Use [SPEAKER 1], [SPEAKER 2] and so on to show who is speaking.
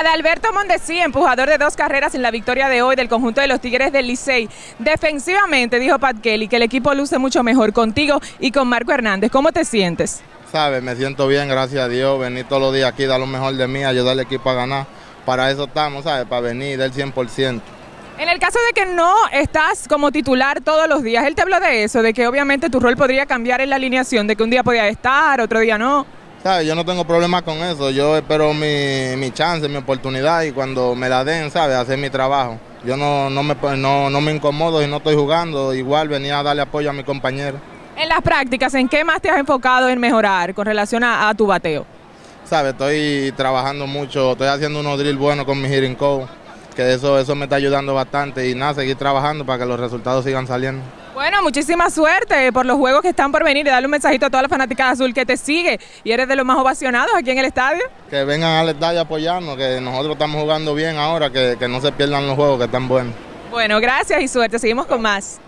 [SPEAKER 1] Adalberto Mondesí, empujador de dos carreras en la victoria de hoy del conjunto de los Tigres del Licey. Defensivamente, dijo Pat Kelly, que el equipo luce mucho mejor contigo y con Marco Hernández. ¿Cómo te sientes?
[SPEAKER 2] Sabes, me siento bien, gracias a Dios. Venir todos los días aquí, dar lo mejor de mí, ayudar al equipo a ganar. Para eso estamos, ¿sabes? Para venir del 100%.
[SPEAKER 1] En el caso de que no estás como titular todos los días, él te habló de eso, de que obviamente tu rol podría cambiar en la alineación, de que un día podía estar, otro día no.
[SPEAKER 2] ¿Sabes? Yo no tengo problema con eso, yo espero mi, mi chance, mi oportunidad y cuando me la den, ¿sabes? Hacer mi trabajo. Yo no, no, me, no, no me incomodo y no estoy jugando, igual venía a darle apoyo a mi compañero.
[SPEAKER 1] En las prácticas, ¿en qué más te has enfocado en mejorar con relación a, a tu bateo?
[SPEAKER 2] ¿Sabes? Estoy trabajando mucho, estoy haciendo unos drills buenos con mi hitting coach, que eso, eso me está ayudando bastante y nada, seguir trabajando para que los resultados sigan saliendo.
[SPEAKER 1] Bueno, muchísima suerte por los juegos que están por venir y darle un mensajito a toda la fanática azul que te sigue y eres de los más ovacionados aquí en el estadio.
[SPEAKER 2] Que vengan al estadio a apoyarnos, que nosotros estamos jugando bien ahora, que, que no se pierdan los juegos que están buenos.
[SPEAKER 1] Bueno, gracias y suerte. Seguimos con más.